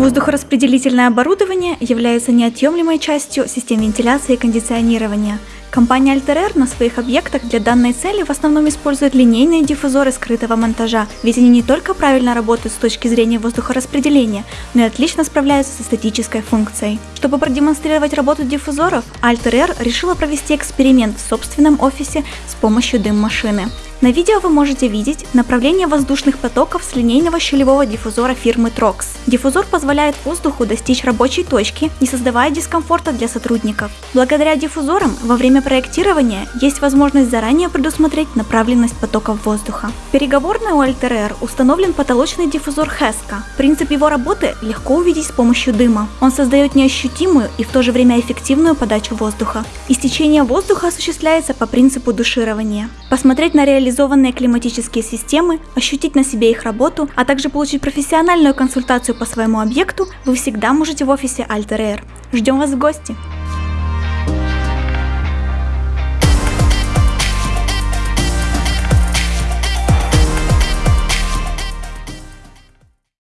Воздухораспределительное оборудование является неотъемлемой частью систем вентиляции и кондиционирования. Компания Altair на своих объектах для данной цели в основном использует линейные диффузоры скрытого монтажа, ведь они не только правильно работают с точки зрения воздухораспределения, но и отлично справляются с эстетической функцией. Чтобы продемонстрировать работу диффузоров, Altair решила провести эксперимент в собственном офисе с помощью дым-машины. На видео вы можете видеть направление воздушных потоков с линейного щелевого диффузора фирмы Trox. Диффузор позволяет воздуху достичь рабочей точки, не создавая дискомфорта для сотрудников. Благодаря диффузорам во время проектирования есть возможность заранее предусмотреть направленность потоков воздуха. В переговорной у Alter установлен потолочный диффузор Heska. Принцип его работы легко увидеть с помощью дыма. Он создает неощутимую и в то же время эффективную подачу воздуха. Истечение воздуха осуществляется по принципу душирования. Посмотреть на реализацию реализованные климатические системы, ощутить на себе их работу, а также получить профессиональную консультацию по своему объекту, вы всегда можете в офисе Alter Air. Ждем вас в гости!